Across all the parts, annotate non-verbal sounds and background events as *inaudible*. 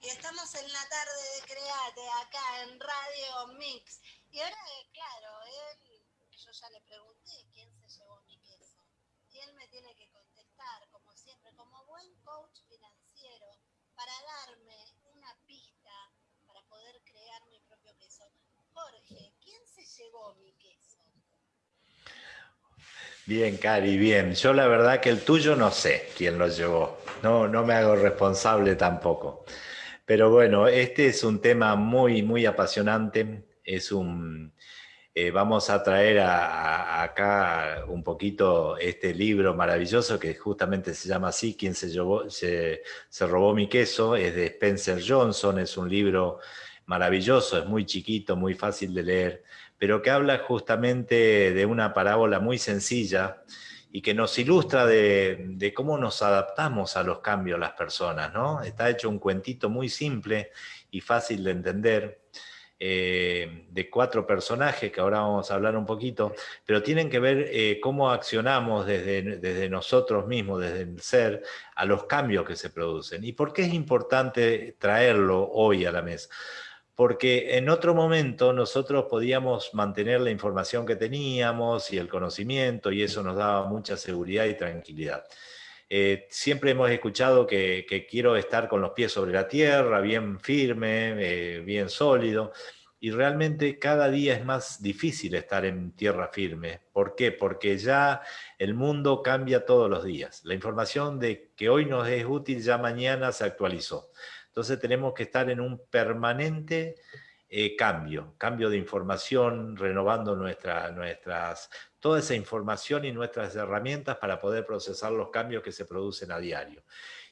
Y estamos en la tarde de Create, acá en Radio Mix. Y ahora, claro, él, yo ya le pregunté quién se llevó mi queso. Y él me tiene que contestar, como siempre, como buen coach financiero, para darme una pista para poder crear mi propio queso. Jorge, ¿quién se llevó mi queso? Bien, Cari, bien. Yo la verdad que el tuyo no sé quién lo llevó. No, no me hago responsable tampoco. Pero bueno, este es un tema muy, muy apasionante. Es un, eh, vamos a traer acá un poquito este libro maravilloso que justamente se llama así, ¿Quién se, se, se robó mi queso? Es de Spencer Johnson, es un libro maravilloso, es muy chiquito, muy fácil de leer pero que habla justamente de una parábola muy sencilla y que nos ilustra de, cómo nos adaptamos a los cambios las personas. ¿no? Está hecho un cuentito muy simple y fácil de entender, eh, de cuatro personajes, que ahora vamos a hablar un poquito, pero tienen que ver eh, cómo accionamos desde, desde nosotros mismos, desde el ser, a los cambios que se producen. ¿Y por qué es importante traerlo hoy a la mesa? Porque en otro momento nosotros podíamos mantener la información que teníamos y el conocimiento y eso nos daba mucha seguridad y tranquilidad. Eh, siempre hemos escuchado que, quiero estar con los pies sobre la tierra, bien firme, eh, bien sólido, y realmente cada día es más difícil estar en tierra firme. ¿Por qué? Porque ya el mundo cambia todos los días. La información de que hoy nos es útil ya mañana se actualizó. Entonces tenemos que estar en un permanente eh, cambio, cambio de información, renovando nuestra, nuestras, toda esa información y nuestras herramientas para poder procesar los cambios que se producen a diario.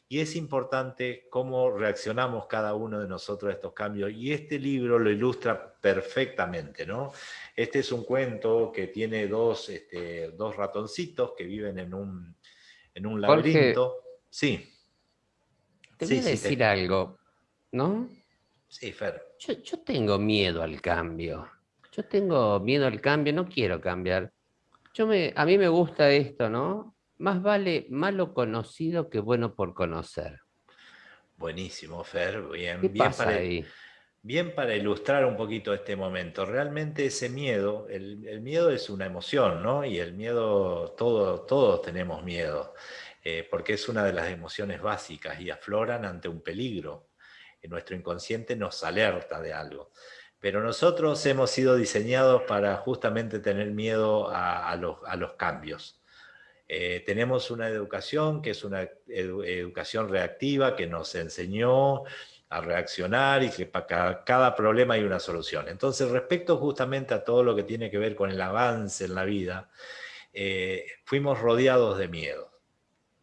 Y es importante cómo reaccionamos cada uno de nosotros a estos cambios. Y este libro lo ilustra perfectamente. ¿no? Este es un cuento que tiene dos, este, dos ratoncitos que viven en un, en un laberinto. sí. Te voy a decir algo, ¿no? Sí, Fer. Yo, tengo miedo al cambio. Yo tengo miedo al cambio, no quiero cambiar. Yo me, a mí me gusta esto, ¿no? Más vale malo conocido que bueno por conocer. Buenísimo, Fer. Bien, ¿Qué bien pasa para, ahí? bien para ilustrar un poquito este momento. Realmente ese miedo, el, miedo es una emoción, ¿no? Y el miedo, todo, todos tenemos miedo. Eh, porque es una de las emociones básicas y afloran ante un peligro. nuestro inconsciente nos alerta de algo. Pero nosotros hemos sido diseñados para justamente tener miedo a, los, cambios. Eh, tenemos una educación que es una educación reactiva que nos enseñó a reaccionar y que para cada, problema hay una solución. Entonces, respecto justamente a todo lo que tiene que ver con el avance en la vida, eh, fuimos rodeados de miedo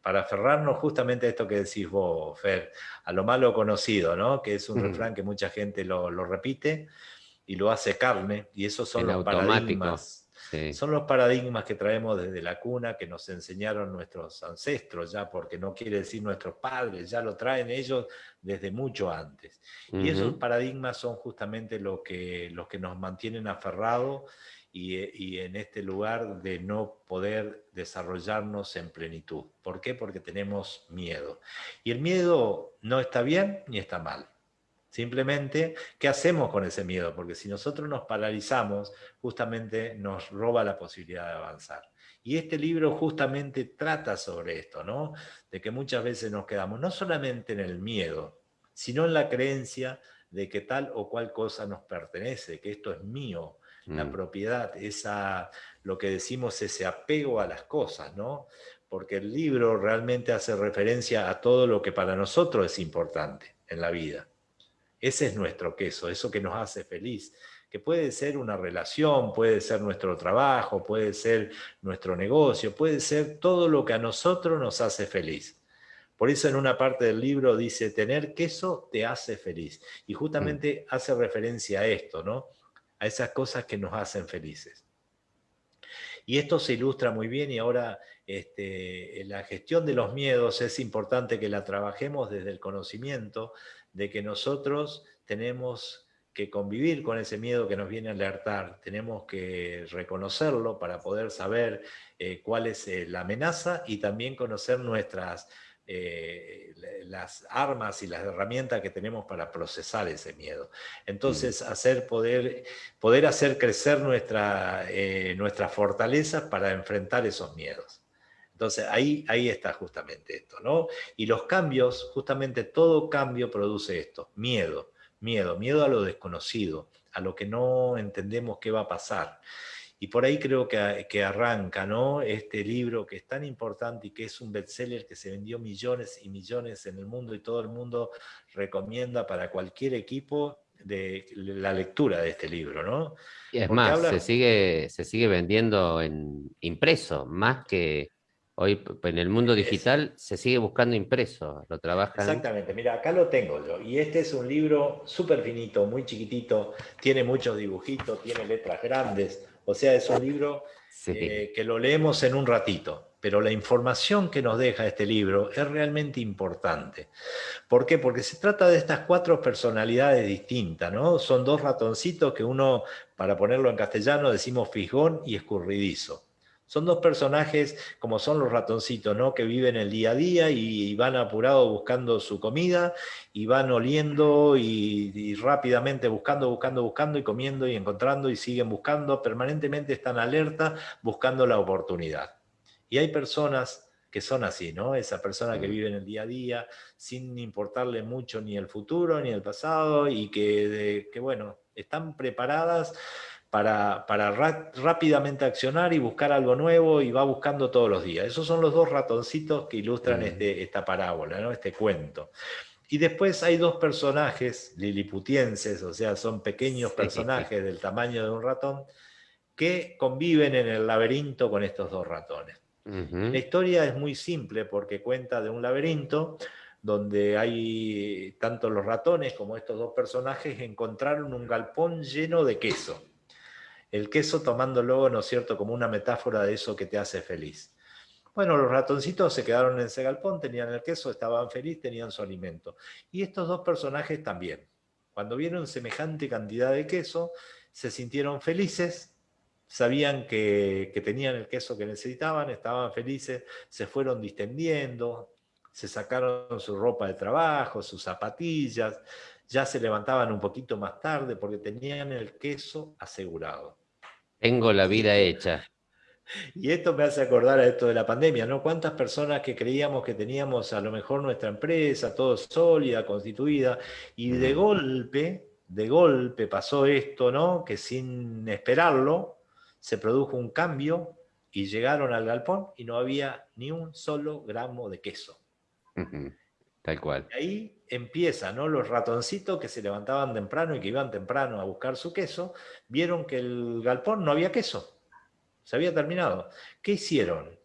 para aferrarnos justamente a esto que decís vos, Fer, a lo malo conocido, ¿no? que es un refrán que mucha gente lo, repite y lo hace carne, y esos son los paradigmas. Son los paradigmas que traemos desde la cuna, que nos enseñaron nuestros ancestros ya, porque no quiere decir nuestros padres, ya lo traen ellos desde mucho antes. Y esos paradigmas son justamente lo que, los que nos mantienen aferrados eh, y, en este lugar de no poder desarrollarnos en plenitud. ¿Por qué? Porque tenemos miedo. Y el miedo no está bien ni está mal. Simplemente, ¿qué hacemos con ese miedo? Porque si nosotros nos paralizamos, justamente nos roba la posibilidad de avanzar. Y este libro justamente trata sobre esto, ¿no? De que muchas veces nos quedamos no solamente en el miedo, sino en la creencia de que tal o cual cosa nos pertenece, que esto es mío, la mm. propiedad, esa, lo que decimos ese apego a las cosas, ¿no? Porque el libro realmente hace referencia a todo lo que para nosotros es importante en la vida. Ese es nuestro queso, eso que nos hace feliz, que puede ser una relación, puede ser nuestro trabajo, puede ser nuestro negocio, puede ser todo lo que a nosotros nos hace feliz. Por eso en una parte del libro dice, tener queso te hace feliz. Y justamente mm. hace referencia a esto, ¿no? A esas cosas que nos hacen felices. Y esto se ilustra muy bien y ahora este, la gestión de los miedos es importante que la trabajemos desde el conocimiento de que nosotros tenemos que convivir con ese miedo que nos viene a alertar, tenemos que reconocerlo para poder saber eh, cuál es eh, la amenaza y también conocer nuestras eh, las armas y las herramientas que tenemos para procesar ese miedo. Entonces, hacer poder, poder hacer crecer nuestra, eh, nuestras fortalezas para enfrentar esos miedos. Entonces, ahí, ahí está justamente esto, ¿no? Y los cambios, justamente todo cambio produce esto, miedo, miedo, miedo a lo desconocido, a lo que no entendemos qué va a pasar. Y por ahí creo que, que, arranca ¿no? este libro que es tan importante y que es un bestseller que se vendió millones y millones en el mundo y todo el mundo recomienda para cualquier equipo de la lectura de este libro. ¿no? Y es más, se, sigue, se sigue vendiendo en impreso, más que hoy en el mundo digital se sigue buscando impreso, lo trabajan. Exactamente, mira, acá lo tengo yo. Y este es un libro súper finito, muy chiquitito, tiene muchos dibujitos, tiene letras grandes o sea, es un libro eh, que lo leemos en un ratito, pero la información que nos deja este libro es realmente importante. ¿Por qué? Porque se trata de estas cuatro personalidades distintas, ¿no? Son dos ratoncitos que uno, para ponerlo en castellano, decimos fijón y escurridizo. Son dos personajes como son los ratoncitos, ¿no? que viven el día a día y, van apurados buscando su comida y van oliendo y, rápidamente buscando, buscando, buscando y comiendo y encontrando y siguen buscando, permanentemente están alerta buscando la oportunidad. Y hay personas que son así, ¿no? Esa persona que vive en el día a día sin importarle mucho ni el futuro ni el pasado y que, que bueno, están preparadas para, rápidamente accionar y buscar algo nuevo y va buscando todos los días. Esos son los dos ratoncitos que ilustran este, esta parábola, ¿no? este cuento. Y después hay dos personajes liliputienses, o sea, son pequeños personajes del tamaño de un ratón, que conviven en el laberinto con estos dos ratones. La historia es muy simple porque cuenta de un laberinto donde hay tanto los ratones como estos dos personajes encontraron un galpón lleno de queso el queso tomándolo, ¿no es cierto?, como una metáfora de eso que te hace feliz. Bueno, los ratoncitos se quedaron en ese galpón, tenían el queso, estaban felices, tenían su alimento. Y estos dos personajes también. Cuando vieron semejante cantidad de queso, se sintieron felices, sabían que tenían el queso que necesitaban, estaban felices, se fueron distendiendo, se sacaron su ropa de trabajo, sus zapatillas, ya se levantaban un poquito más tarde porque tenían el queso asegurado. Tengo la vida hecha. Y esto me hace acordar a esto de la pandemia, ¿no? ¿Cuántas personas que creíamos que teníamos a lo mejor nuestra empresa, todo sólida, constituida, y de golpe, de golpe pasó esto, ¿no? Que sin esperarlo, se produjo un cambio y llegaron al galpón y no había ni un solo gramo de queso. Tal cual. Y ahí empieza, ¿no? Los ratoncitos que se levantaban temprano y que iban temprano a buscar su queso, vieron que el galpón no había queso. Se había terminado. ¿Qué hicieron?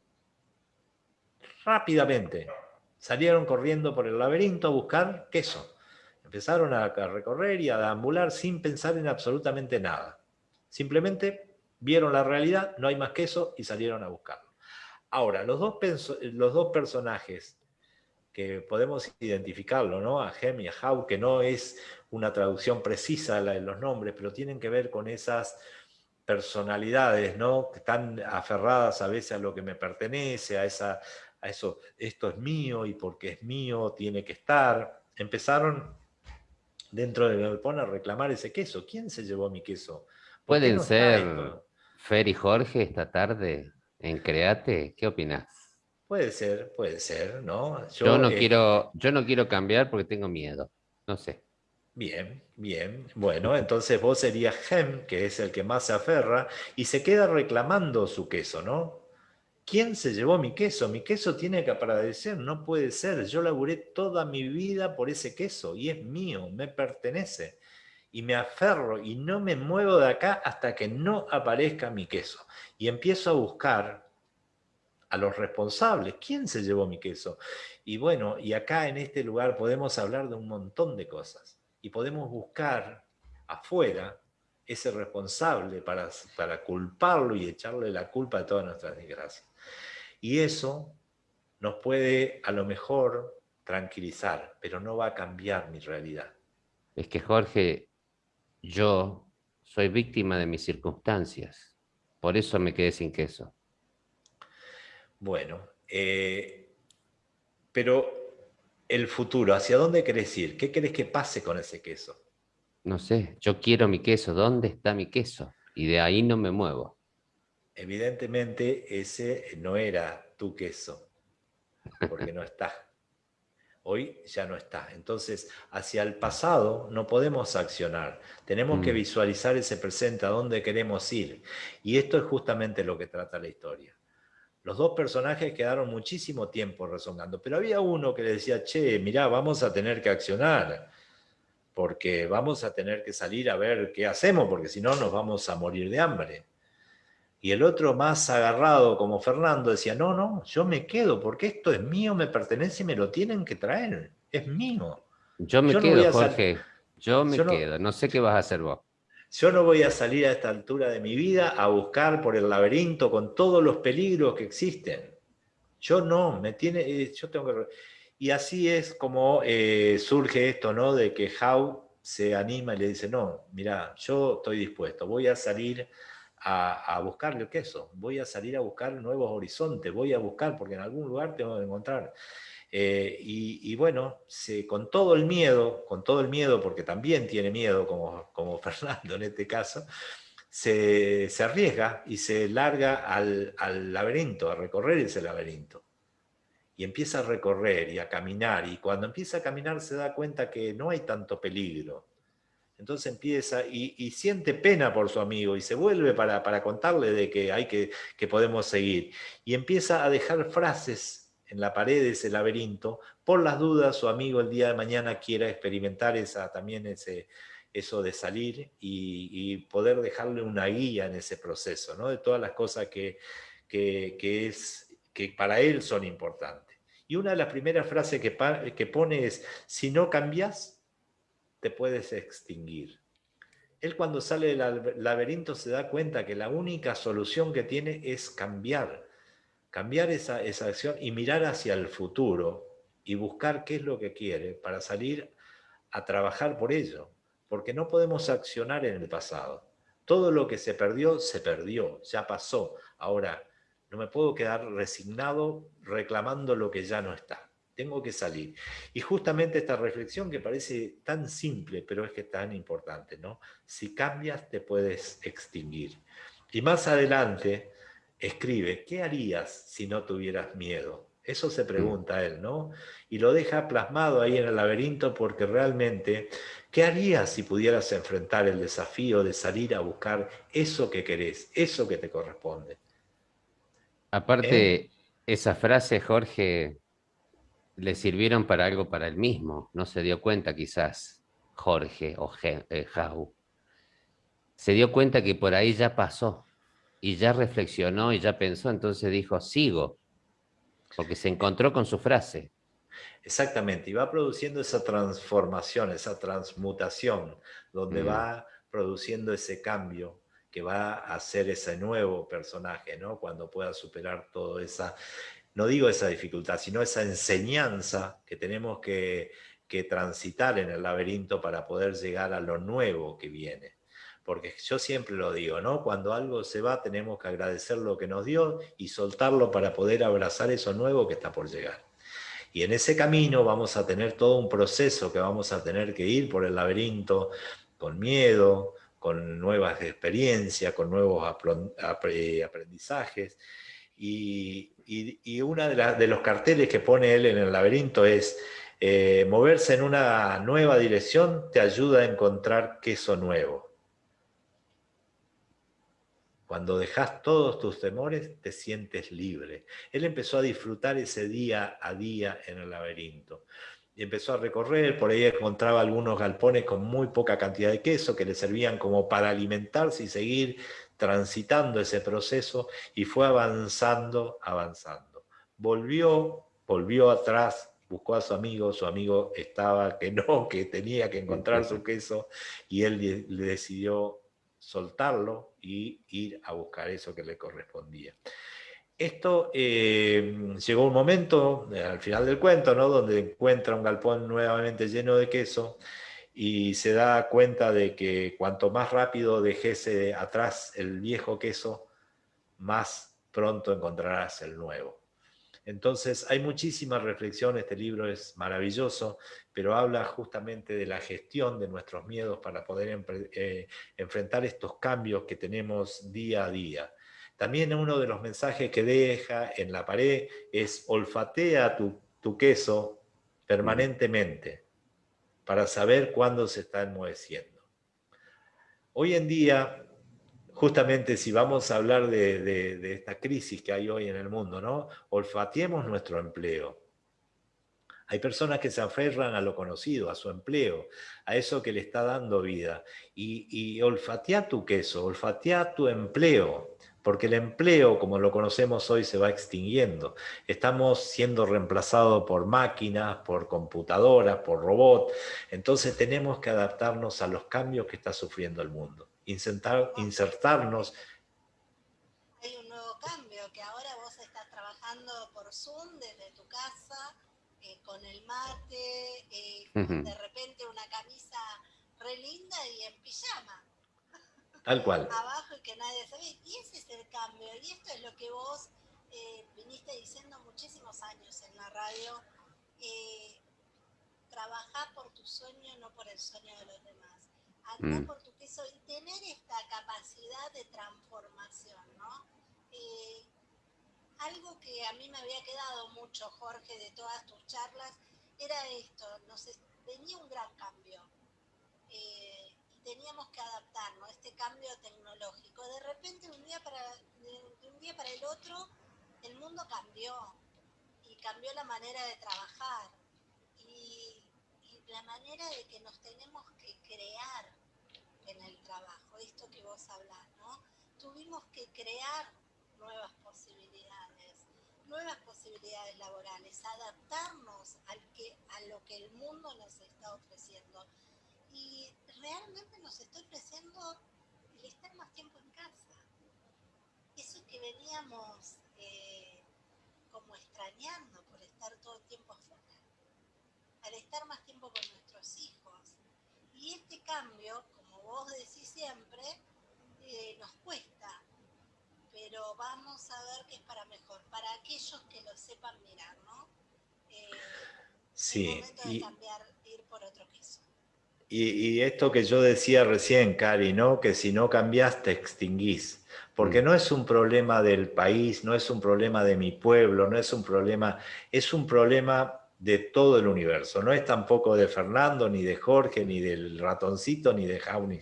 Rápidamente salieron corriendo por el laberinto a buscar queso. Empezaron a recorrer y a deambular sin pensar en absolutamente nada. Simplemente vieron la realidad, no hay más queso y salieron a buscarlo. Ahora, los dos, los dos personajes que podemos identificarlo, ¿no? A Hem y a How, que no es una traducción precisa la de los nombres, pero tienen que ver con esas personalidades, ¿no? Que están aferradas a veces a lo que me pertenece, a, esa, a eso, esto es mío y porque es mío tiene que estar. Empezaron dentro del galpón a reclamar ese queso. ¿Quién se llevó mi queso? ¿Pueden ser Fer y Jorge esta tarde en Create? ¿Qué opinas? Puede ser, puede ser, ¿no? Yo, no, eh, quiero, yo no quiero cambiar porque tengo miedo, no sé. Bien, bien. Bueno, entonces vos serías Hem, que es el que más se aferra, y se queda reclamando su queso, ¿no? ¿Quién se llevó mi queso? Mi queso tiene que aparecer, no puede ser. Yo laburé toda mi vida por ese queso y es mío, me pertenece. Y me aferro y no me muevo de acá hasta que no aparezca mi queso. Y empiezo a buscar a los responsables. ¿Quién se llevó mi queso? Y bueno, y acá en este lugar podemos hablar de un montón de cosas. Y podemos buscar afuera ese responsable para, para culparlo y echarle la culpa de todas nuestras desgracias. Y eso nos puede a lo mejor tranquilizar, pero no va a cambiar mi realidad. Es que Jorge, yo soy víctima de mis circunstancias. Por eso me quedé sin queso. Bueno, eh, pero el futuro, ¿hacia dónde querés ir? ¿Qué querés que pase con ese queso? No sé, yo quiero mi queso, ¿dónde está mi queso? Y de ahí no me muevo. Evidentemente ese no era tu queso, porque no está. Hoy ya no está. Entonces, hacia el pasado no podemos accionar. Tenemos que mm. visualizar ese presente, a dónde queremos ir. Y esto es justamente lo que trata la historia. Los dos personajes quedaron muchísimo tiempo rezongando, pero había uno que le decía, che, mirá, vamos a tener que accionar, porque vamos a tener que salir a ver qué hacemos, porque si no nos vamos a morir de hambre. Y el otro más agarrado como Fernando decía, no, no, yo me quedo, porque esto es mío, me pertenece y me lo tienen que traer, es mío. Yo me quedo, Jorge, yo me quedo, no sé qué vas a hacer vos. Yo no voy a salir a esta altura de mi vida a buscar por el laberinto con todos los peligros que existen. Yo no, me tiene, eh, yo tengo que... Y así es como eh, surge esto, ¿no? De que Howe se anima y le dice, no, mira, yo estoy dispuesto, voy a salir a, a buscarle el queso, voy a salir a buscar nuevos horizontes, voy a buscar, porque en algún lugar tengo que encontrar. Eh, y, bueno, con todo el miedo, con todo el miedo, porque también tiene miedo, como, como *laughs* Fernando en este caso, se, arriesga y se larga al, al, laberinto, a recorrer ese laberinto. Y empieza a recorrer y a caminar, y cuando empieza a caminar se da cuenta que no hay tanto peligro. Entonces empieza y, siente pena por su amigo y se vuelve para, para contarle de que, hay que, que podemos seguir. Y empieza a dejar frases en la pared de ese laberinto, por las dudas su amigo el día de mañana quiera experimentar esa, también ese, eso de salir y, poder dejarle una guía en ese proceso, ¿no? de todas las cosas que, que, es, que para él son importantes. Y una de las primeras frases que, que pone es, si no cambias, te puedes extinguir. Él cuando sale del laberinto se da cuenta que la única solución que tiene es cambiar, cambiar esa, acción y mirar hacia el futuro y buscar qué es lo que quiere para salir a trabajar por ello, porque no podemos accionar en el pasado. Todo lo que se perdió, se perdió, ya pasó. Ahora, no me puedo quedar resignado reclamando lo que ya no está. Tengo que salir. Y justamente esta reflexión que parece tan simple, pero es que es tan importante, ¿no? Si cambias, te puedes extinguir. Y más adelante, escribe, ¿qué harías si no tuvieras miedo? Eso se mm. pregunta él, ¿no? Y lo deja plasmado ahí en el laberinto porque realmente, ¿qué harías si pudieras enfrentar el desafío de salir a buscar eso que querés, eso que te corresponde? Aparte, ¿Eh? esas frases, Jorge, le sirvieron para algo para él mismo. No se dio cuenta quizás, Jorge o eh, Jau. Se dio cuenta que por ahí ya pasó y ya reflexionó y ya pensó, entonces dijo, sigo, porque se encontró con su frase. Exactamente, y va produciendo esa transformación, esa transmutación, donde mm. va produciendo ese cambio que va a ser ese nuevo personaje, ¿no? Cuando pueda superar toda esa, no digo esa dificultad, sino esa enseñanza que tenemos que, transitar en el laberinto para poder llegar a lo nuevo que viene porque yo siempre lo digo, ¿no? Cuando algo se va tenemos que agradecer lo que nos dio y soltarlo para poder abrazar eso nuevo que está por llegar. Y en ese camino vamos a tener todo un proceso que vamos a tener que ir por el laberinto con miedo, con nuevas experiencias, con nuevos aprendizajes. Y, y, uno de, de, los carteles que pone él en el laberinto es, eh, moverse en una nueva dirección te ayuda a encontrar queso nuevo. Cuando dejas todos tus temores, te sientes libre. Él empezó a disfrutar ese día a día en el laberinto. Y empezó a recorrer, por ahí encontraba algunos galpones con muy poca cantidad de queso que le servían como para alimentarse y seguir transitando ese proceso y fue avanzando, avanzando. Volvió, volvió atrás, buscó a su amigo, su amigo estaba que no, *laughs* que tenía que encontrar su queso y él le decidió soltarlo y ir a buscar eso que le correspondía. Esto eh, llegó un momento, eh, al final del cuento, ¿no? donde encuentra un galpón nuevamente lleno de queso y se da cuenta de que cuanto más rápido dejese atrás el viejo queso, más pronto encontrarás el nuevo. Entonces hay muchísima reflexión, este libro es maravilloso, pero habla justamente de la gestión de nuestros miedos para poder eh, enfrentar estos cambios que tenemos día a día. También uno de los mensajes que deja en la pared es olfatea tu, tu queso permanentemente para saber cuándo se está enmoheciendo. Hoy en día justamente si vamos a hablar de, esta crisis que hay hoy en el mundo, ¿no? Olfateemos nuestro empleo. Hay personas que se aferran a lo conocido, a su empleo, a eso que le está dando vida. Y, y olfatea tu queso, olfatea tu empleo, porque el empleo, como lo conocemos hoy, se va extinguiendo. Estamos siendo reemplazados por máquinas, por computadoras, por robots. Entonces tenemos que adaptarnos a los cambios que está sufriendo el mundo insertar, insertarnos. Hay un nuevo cambio, que ahora vos estás trabajando por Zoom desde tu casa, eh, con el mate, eh, de repente una camisa re linda y en pijama. Tal cual. Abajo y que nadie se ve. Y ese es el cambio. Y esto es lo que vos eh, viniste diciendo muchísimos años en la radio. Eh, trabajar por tu sueño, no por el sueño de los demás. Andar mm. por tu y tener esta capacidad de transformación, ¿no? Eh, algo que a mí me había quedado mucho, Jorge, de todas tus charlas, era esto, nos venía un gran cambio eh, teníamos que adaptarnos a este cambio tecnológico. De repente, un día para, de un día para el otro, el mundo cambió y cambió la manera de trabajar y, la manera de que nos tenemos que crear en el trabajo, esto que vos hablás, ¿no? Tuvimos que crear nuevas posibilidades, nuevas posibilidades laborales, adaptarnos al que, a lo que el mundo nos está ofreciendo. Y realmente nos está ofreciendo el estar más tiempo en casa. Eso que veníamos eh, como extrañando por estar todo el tiempo afuera. Al estar más tiempo con nuestros hijos. Y este cambio, vos decís siempre, eh, nos cuesta, pero vamos a ver que es para mejor, para aquellos que lo sepan mirar, ¿no? Eh, sí. momento de cambiar, ir por otro queso. Y, esto que yo decía recién, Cari, ¿no? que si no cambias te extinguís. Porque mm. no es un problema del país, no es un problema de mi pueblo, no es un problema, es un problema de todo el universo. No es tampoco de Fernando, ni de Jorge, ni del ratoncito, ni de Jauni.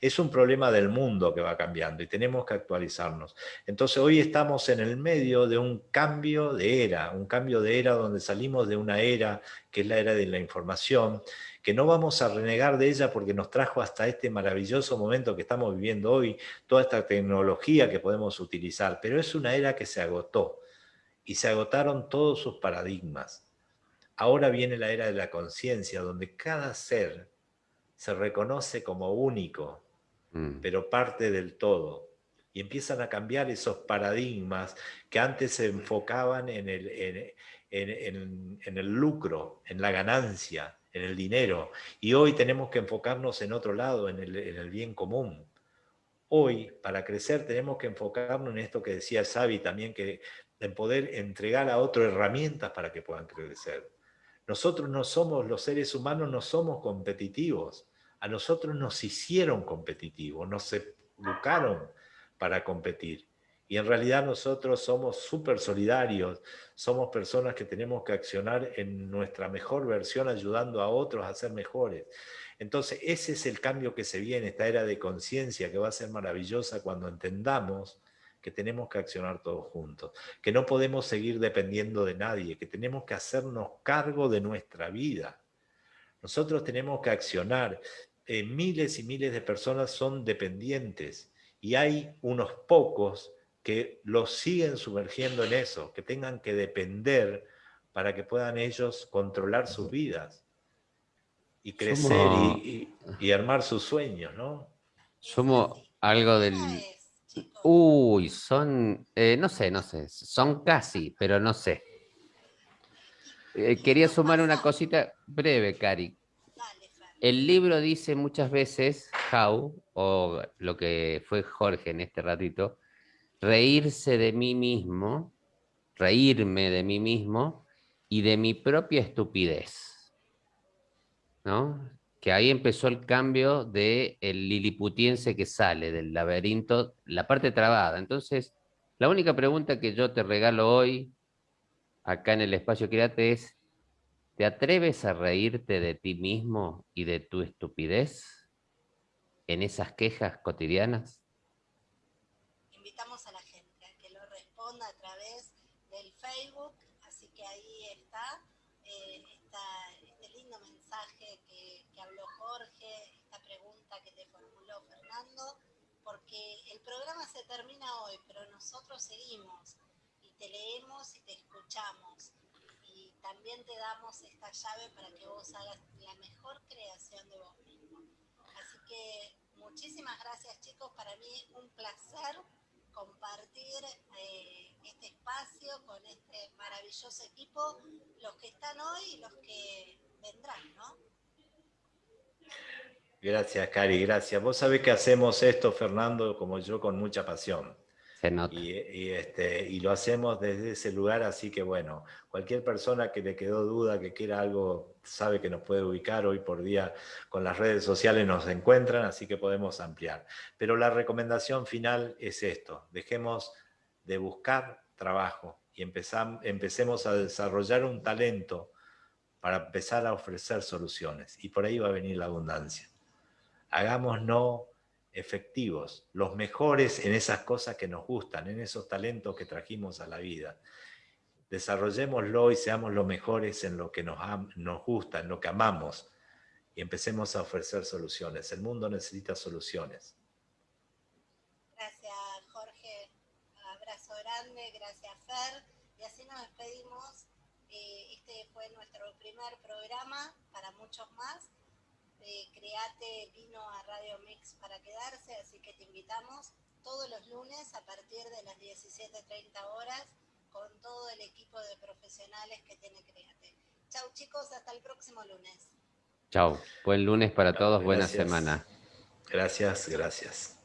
Es un problema del mundo que va cambiando y tenemos que actualizarnos. Entonces hoy estamos en el medio de un cambio de era, un cambio de era donde salimos de una era que es la era de la información, que no vamos a renegar de ella porque nos trajo hasta este maravilloso momento que estamos viviendo hoy, toda esta tecnología que podemos utilizar, pero es una era que se agotó y se agotaron todos sus paradigmas Ahora viene la era de la conciencia, donde cada ser se reconoce como único, mm. pero parte del todo. Y empiezan a cambiar esos paradigmas que antes se enfocaban en el, en, el lucro, en la ganancia, en el dinero. Y hoy tenemos que enfocarnos en otro lado, en el, en el, bien común. Hoy, para crecer, tenemos que enfocarnos en esto que decía Xavi también, que en poder entregar a otro herramientas para que puedan crecer. Nosotros no somos, los seres humanos no somos competitivos. A nosotros nos hicieron competitivos, nos educaron para competir. Y en realidad nosotros somos súper solidarios, somos personas que tenemos que accionar en nuestra mejor versión ayudando a otros a ser mejores. Entonces ese es el cambio que se viene, esta era de conciencia que va a ser maravillosa cuando entendamos que tenemos que accionar todos juntos, que no podemos seguir dependiendo de nadie, que tenemos que hacernos cargo de nuestra vida. Nosotros tenemos que accionar. Eh, miles y miles de personas son dependientes y hay unos pocos que los siguen sumergiendo en eso, que tengan que depender para que puedan ellos controlar sus vidas y crecer y, y, armar sus sueños, ¿no? Somos algo del, Uy, son, eh, no sé, no sé, son casi, pero no sé. Eh, quería sumar una cosita breve, Cari. El libro dice muchas veces, How, o lo que fue Jorge en este ratito, reírse de mí mismo reírme de mí mismo y de mi propia estupidez. ¿No? Que ahí empezó el cambio del el liliputiense que sale del laberinto, la parte trabada. Entonces, la única pregunta que yo te regalo hoy, acá en el espacio Créate, es, ¿te atreves a reírte de ti mismo y de tu estupidez en esas quejas cotidianas? Invitamos a la gente a que lo responda a través del Facebook, así que ahí está, eh, este lindo mensaje que, que habló Jorge, esta pregunta que te formuló Fernando, porque el programa se termina hoy, pero nosotros seguimos y te leemos y te escuchamos. Y también te damos esta llave para que vos hagas la mejor creación de vos mismo. Así que muchísimas gracias chicos, para mí un placer compartir eh, este espacio con este maravilloso equipo, los que están hoy y los que vendrán, ¿no? Gracias, Cari, gracias. Vos sabés que hacemos esto, Fernando, como yo, con mucha pasión. Nota. Y, este, y lo hacemos desde ese lugar, así que bueno, cualquier persona que le quedó duda, que quiera algo, sabe que nos puede ubicar hoy por día con las redes sociales, nos encuentran, así que podemos ampliar. Pero la recomendación final es esto, dejemos de buscar trabajo y empecemos a desarrollar un talento para empezar a ofrecer soluciones. Y por ahí va a venir la abundancia hagámonos efectivos, los mejores en esas cosas que nos gustan, en esos talentos que trajimos a la vida. Desarrollémoslo y seamos los mejores en lo que nos, nos gusta, en lo que amamos, y empecemos a ofrecer soluciones. El mundo necesita soluciones. Gracias, Jorge. Abrazo grande, gracias, Fer. Y así nos despedimos. Eh, este fue nuestro primer programa, para muchos más de Create vino a Radio Mix para quedarse, así que te invitamos todos los lunes a partir de las 17.30 horas con todo el equipo de profesionales que tiene Create. Chau chicos, hasta el próximo lunes. Chau, buen lunes para todos, buena semana. Gracias, gracias.